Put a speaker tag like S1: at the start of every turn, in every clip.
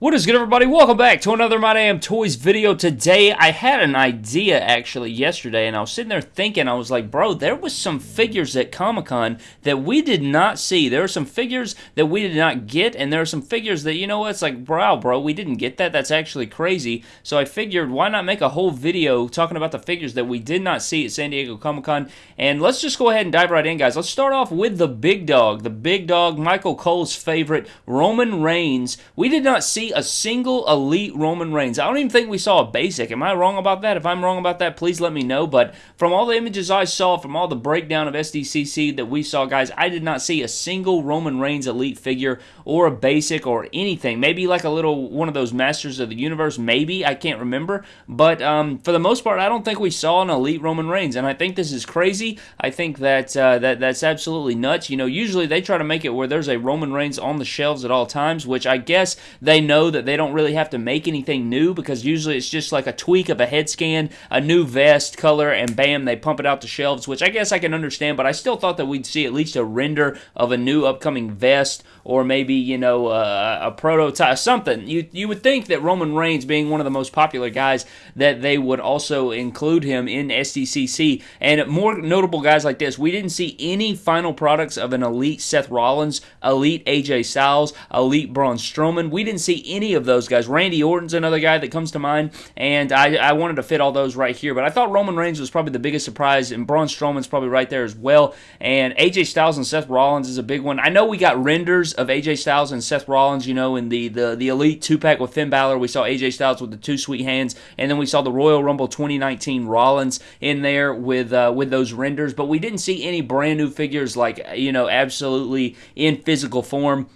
S1: What is good everybody? Welcome back to another My Damn Toys video. Today, I had an idea actually yesterday and I was sitting there thinking, I was like, bro, there was some figures at Comic-Con that we did not see. There are some figures that we did not get and there are some figures that, you know it's like, bro, bro, we didn't get that. That's actually crazy. So I figured, why not make a whole video talking about the figures that we did not see at San Diego Comic-Con. And let's just go ahead and dive right in, guys. Let's start off with the big dog. The big dog, Michael Cole's favorite, Roman Reigns. We did not see a single elite Roman Reigns. I don't even think we saw a basic. Am I wrong about that? If I'm wrong about that, please let me know. But from all the images I saw, from all the breakdown of SDCC that we saw, guys, I did not see a single Roman Reigns elite figure or a basic or anything. Maybe like a little one of those Masters of the Universe, maybe. I can't remember. But um, for the most part, I don't think we saw an elite Roman Reigns. And I think this is crazy. I think that, uh, that that's absolutely nuts. You know, usually they try to make it where there's a Roman Reigns on the shelves at all times, which I guess they know that they don't really have to make anything new because usually it's just like a tweak of a head scan, a new vest color, and bam, they pump it out to shelves, which I guess I can understand, but I still thought that we'd see at least a render of a new upcoming vest or maybe, you know, uh, a prototype, something. You, you would think that Roman Reigns, being one of the most popular guys, that they would also include him in SDCC. And more notable guys like this, we didn't see any final products of an elite Seth Rollins, elite AJ Styles, elite Braun Strowman. We didn't see any of those guys. Randy Orton's another guy that comes to mind, and I, I wanted to fit all those right here. But I thought Roman Reigns was probably the biggest surprise, and Braun Strowman's probably right there as well. And AJ Styles and Seth Rollins is a big one. I know we got renders of AJ Styles and Seth Rollins, you know, in the, the, the Elite 2 pack with Finn Balor. We saw AJ Styles with the Too Sweet hands, and then we saw the Royal Rumble 2019 Rollins in there with uh, with those renders. But we didn't see any brand new figures like, you know, absolutely in physical form.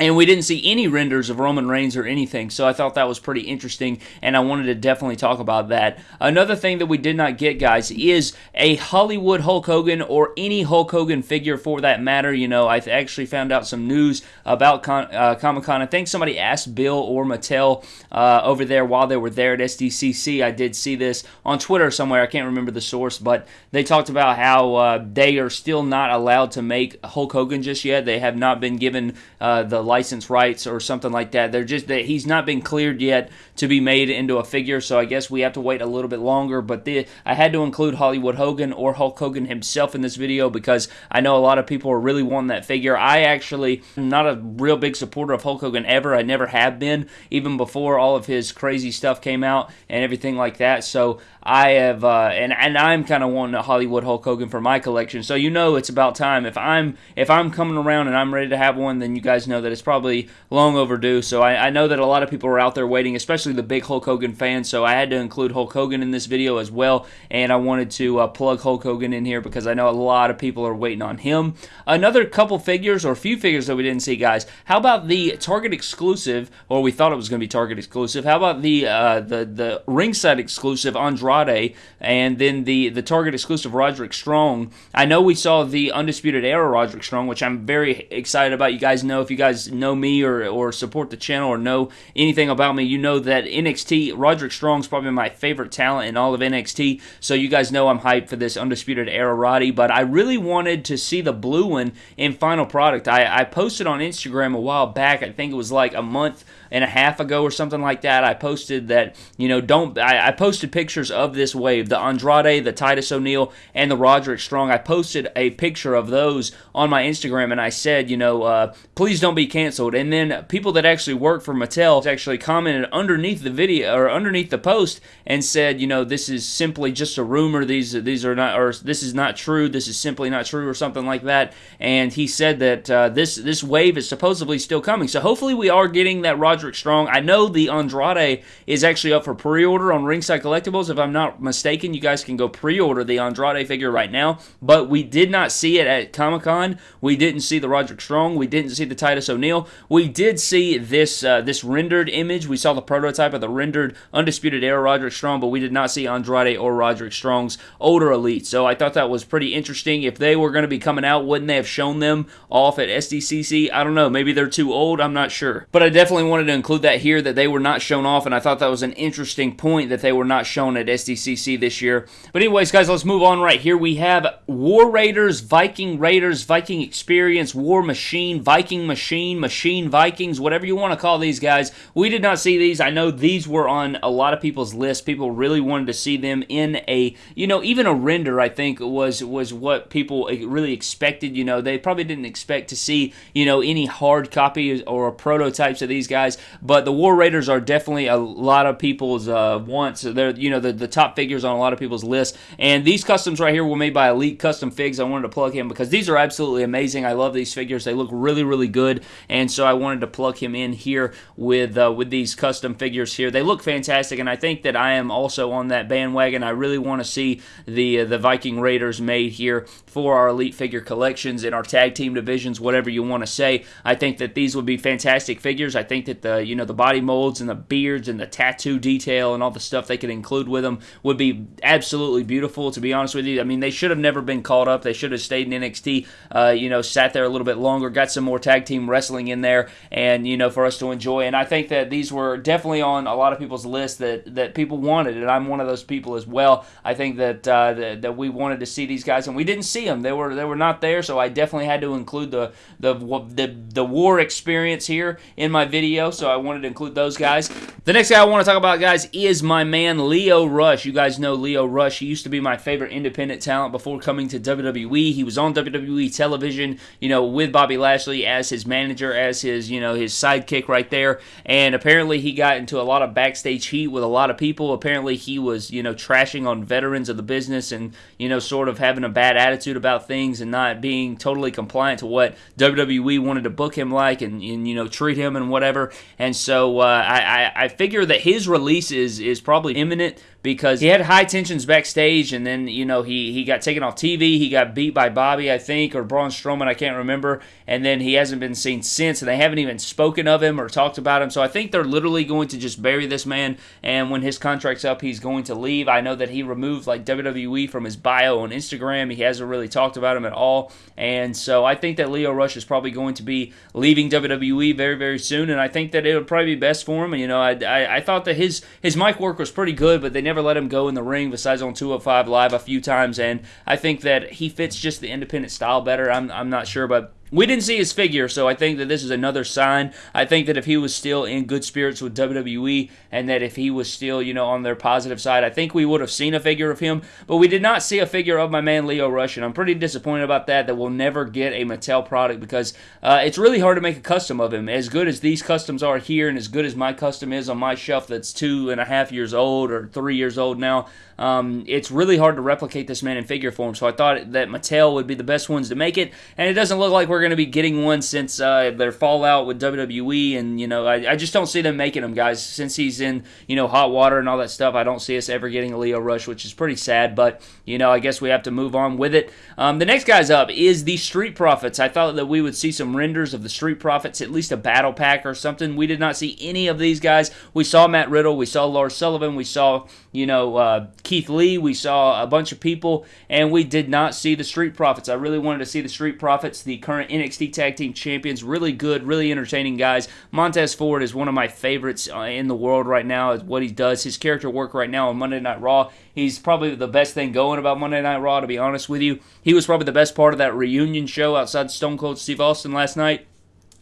S1: And we didn't see any renders of Roman Reigns or anything, so I thought that was pretty interesting, and I wanted to definitely talk about that. Another thing that we did not get, guys, is a Hollywood Hulk Hogan or any Hulk Hogan figure for that matter. You know, I actually found out some news about Con- uh, Comic Con. I think somebody asked Bill or Mattel uh, over there while they were there at SDCC. I did see this on Twitter somewhere. I can't remember the source, but they talked about how uh, they are still not allowed to make Hulk Hogan just yet. They have not been given uh, the license rights or something like that. They're just that he's not been cleared yet to be made into a figure, so I guess we have to wait a little bit longer. But the, I had to include Hollywood Hogan or Hulk Hogan himself in this video because I know a lot of people are really wanting that figure. I actually am not a real big supporter of Hulk Hogan ever. I never have been, even before all of his crazy stuff came out and everything like that. So I have, uh, and and I'm kind of wanting a Hollywood Hulk Hogan for my collection. So you know it's about time. If I'm if I'm coming around and I'm ready to have one, then you guys know that it's probably long overdue. So I, I know that a lot of people are out there waiting, especially the big Hulk Hogan fans. So I had to include Hulk Hogan in this video as well, and I wanted to uh, plug Hulk Hogan in here because I know a lot of people are waiting on him. Another couple figures or a few figures that we didn't see, guys. How about the Target exclusive, or we thought it was going to be Target exclusive? How about the uh, the the ringside exclusive Andrade, and then the the Target exclusive Roderick Strong? I know we saw the Undisputed Era Roderick Strong, which I'm very excited about. You guys know if you guys know me or or support the channel or know anything about me, you know that NXT Roderick Strong's probably my favorite talent in all of NXT. So you guys know I'm hyped for this Undisputed Era Roddy, but I really wanted to see the blue one in final product. I, I posted on Instagram a while back. I think it was like a month and a half ago or something like that. I posted that you know don't I, I posted pictures of this wave, the Andrade, the Titus O'Neil, and the Roderick Strong. I posted a picture of those on my Instagram, and I said you know uh, please don't be canceled. And then people that actually work for Mattel actually commented underneath the video or underneath the post and said you know this is simply just a rumor. These these are not or this is not true. This is simply not true or something like that. And he said that uh, this this wave is supposedly still coming. So hopefully we are getting that Roderick Strong. I know the Andrade is actually up for pre-order on Ringside Collectibles. If I'm not mistaken, you guys can go pre-order the Andrade figure right now. But we did not see it at Comic Con. We didn't see the Roderick Strong. We didn't see the Titus O'Neil. We did see this uh, this rendered image. We saw the prototype of the rendered Undisputed Era Roderick Strong, but we did not see Andrade or Roderick Strong's older elite. So I thought that was pretty interesting. If they were going to be coming out, wouldn't they have shown them off at SDCC? I don't know. Maybe they're too old. I'm not sure. But I definitely wanted to include that here that they were not shown off, and I thought that was an interesting point that they were not shown at SDCC this year. But anyways, guys, let's move on right here. We have War Raiders, Viking Raiders, Viking Experience, War Machine, Viking Machine, Machine Vikings, whatever you want to call these guys. We did not see these. I know these were on a lot of people's lists. People really wanted to see them in a, you know, even a render. I think was was what people really expected. You know, they probably didn't expect to see, you know, any hard copies or prototypes of these guys. But the War Raiders are definitely a lot of people's uh, wants. They're, you know, the, the top figures on a lot of people's list. And these customs right here were made by Elite Custom Figs. I wanted to plug him because these are absolutely amazing. I love these figures. They look really, really good. And so I wanted to plug him in here with uh, with these custom figures here. They look fantastic, and I think that I am also on that bandwagon. I really want to see the uh, the Viking Raiders made here for our Elite figure collections in our tag team divisions, whatever you want to say. I think that these would be fantastic figures. I think that the you know the body molds and the beards and the tattoo detail and all the stuff they could include with them would be absolutely beautiful. To be honest with you, I mean they should have never been called up. They should have stayed in NXT. Uh, you know, sat there a little bit longer, got some more tag team wrestling in there, and you know for us to enjoy. And I think that these were definitely on a lot of people's list that that people wanted, and I'm one of those people as well. I think that uh, that, that we wanted to see these guys, and we didn't see them. They were they were not there, so I definitely had to include the the the, the war experience here in my video. So I wanted to include those guys. The next guy I want to talk about, guys, is my man Lio Rush. You guys know Lio Rush. He used to be my favorite independent talent before coming to WWE. He was on WWE television, you know, with Bobby Lashley as his manager, as his you know his sidekick right there. And apparently he got into a lot of backstage heat with a lot of people. Apparently he was you know trashing on veterans of the business and you know sort of having a bad attitude about things and not being totally compliant to what WWE wanted to book him like and, and you know treat him and whatever. And so uh, I, I I figure that his release is is probably imminent because he had high tensions backstage, and then you know he he got taken off TV. He got beat by Bobby, I think, or Braun Strowman, I can't remember. And then he hasn't been seen since, and they haven't even spoken of him or talked about him. So I think they're literally going to just bury this man. And when his contract's up, he's going to leave. I know that he removed like WWE from his bio on Instagram. He hasn't really talked about him at all. And so I think that Lio Rush is probably going to be leaving WWE very very soon. And I think that it would probably be best for him. And you know, I, I, I thought that his his mic work was pretty good, but they never let him go in the ring besides on 205 Live a few times, and I think that he fits just the independent style better. I'm, I'm not sure, but we didn't see his figure, so I think that this is another sign. I think that if he was still in good spirits with WWE and that if he was still, you know, on their positive side, I think we would have seen a figure of him. But we did not see a figure of my man Lio Rush, and I'm pretty disappointed about that, that we'll never get a Mattel product because uh, it's really hard to make a custom of him. As good as these customs are here and as good as my custom is on my shelf that's two and a half years old or three years old now, um, it's really hard to replicate this man in figure form. So I thought that Mattel would be the best ones to make it, and it doesn't look like we're going to be getting one since uh, their fallout with WWE, and you know I, I, just don't see them making them, guys. Since he's in you know hot water and all that stuff, I don't see us ever getting a Lio Rush, which is pretty sad. But you know I guess we have to move on with it. Um, the next guy's up is the Street Profits. I thought that we would see some renders of the Street Profits, at least a battle pack or something. We did not see any of these guys. We saw Matt Riddle, we saw Lars Sullivan, we saw you know uh, Keith Lee, we saw a bunch of people, and we did not see the Street Profits. I really wanted to see the Street Profits, the current NXT Tag Team Champions. Really good, really entertaining guys. Montez Ford is one of my favorites uh, in the world right now, is what he does. His character work right now on Monday Night Raw, he's probably the best thing going about Monday Night Raw, to be honest with you. He was probably the best part of that reunion show outside Stone Cold Steve Austin last night.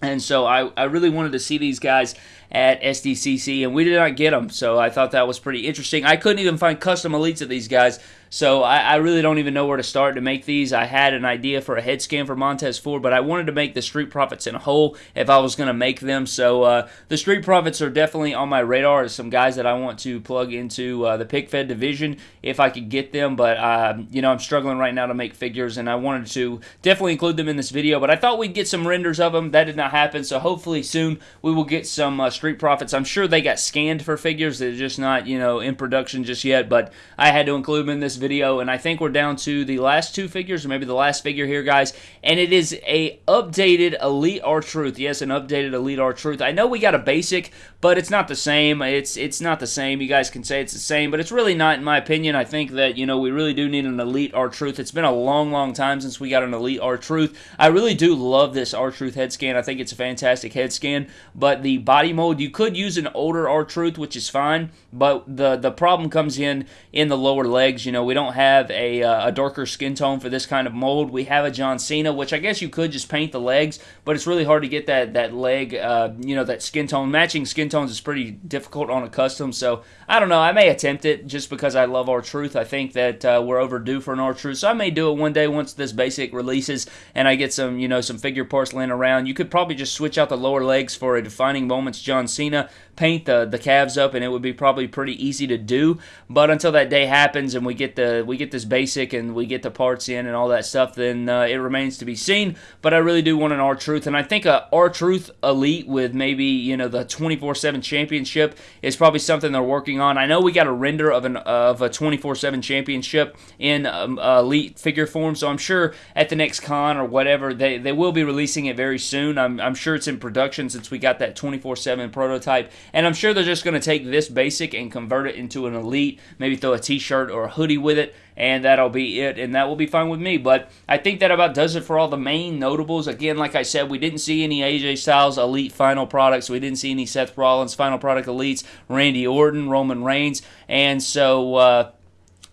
S1: And so I, I really wanted to see these guys at SDCC, and we did not get them. So I thought that was pretty interesting. I couldn't even find custom elites of these guys, so I, I, really don't even know where to start to make these. I had an idea for a head scan for Montez Ford, but I wanted to make the Street Profits in a whole if I was going to make them. So uh, the Street Profits are definitely on my radar as some guys that I want to plug into uh, the pick fed division if I could get them. But uh, you know I'm struggling right now to make figures, and I wanted to definitely include them in this video. But I thought we'd get some renders of them. That did not happen. So hopefully soon we will get some uh, Street Profits. I'm sure they got scanned for figures. They're just not, you know, in production just yet, but I had to include them in this video, and I think we're down to the last two figures, or maybe the last figure here, guys, and it is a updated Elite R-Truth. Yes, an updated Elite R-Truth. I know we got a basic, but it's not the same. It's it's not the same. You guys can say it's the same, but it's really not, in my opinion. I think that, you know, we really do need an Elite R-Truth. It's been a long, long time since we got an Elite R-Truth. I really do love this R-Truth head scan. I think it's a fantastic head scan, but the body mold. You could use an older R-Truth, which is fine, but the the problem comes in in the lower legs. You know, we don't have a, uh, a darker skin tone for this kind of mold. We have a John Cena, which I guess you could just paint the legs, but it's really hard to get that that leg, uh, you know, that skin tone. Matching skin tones is pretty difficult on a custom, so I don't know. I may attempt it just because I love R-Truth. I think that uh, we're overdue for an R-Truth, so I may do it one day once this basic releases and I get some, you know, some figure parts laying around. You could probably just switch out the lower legs for a defining moments John Cena, paint the the calves up, and it would be probably pretty easy to do. But until that day happens and we get the we get this basic and we get the parts in and all that stuff, then uh, it remains to be seen. But I really do want an R-Truth, and I think a R-Truth Elite with maybe you know the 24/7 championship is probably something they're working on. I know we got a render of an of a 24/7 championship in um, Elite figure form, so I'm sure at the next con or whatever they they will be releasing it very soon. I'm I'm sure it's in production since we got that 24/7 prototype and I'm sure they're just going to take this basic and convert it into an elite, maybe throw a t-shirt or a hoodie with it, and that'll be it, and that will be fine with me. But I think that about does it for all the main notables. Again, like I said, we didn't see any AJ Styles elite final products. We didn't see any Seth Rollins final product elites, Randy Orton, Roman Reigns, and so uh,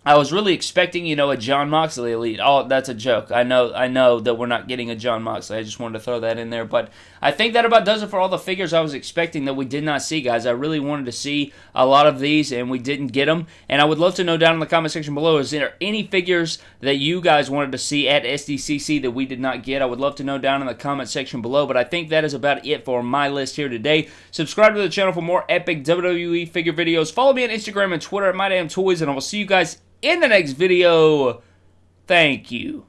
S1: I was really expecting, you know, a Jon Moxley elite. Oh, that's a joke. I know, I know that we're not getting a Jon Moxley. I just wanted to throw that in there, but I think that about does it for all the figures I was expecting that we did not see, guys. I really wanted to see a lot of these, and we didn't get them. And I would love to know down in the comment section below: is there any figures that you guys wanted to see at SDCC that we did not get? I would love to know down in the comment section below. But I think that is about it for my list here today. Subscribe to the channel for more epic WWE figure videos. Follow me on Instagram and Twitter at MyDamnToys, and I will see you guys in the next video. Thank you.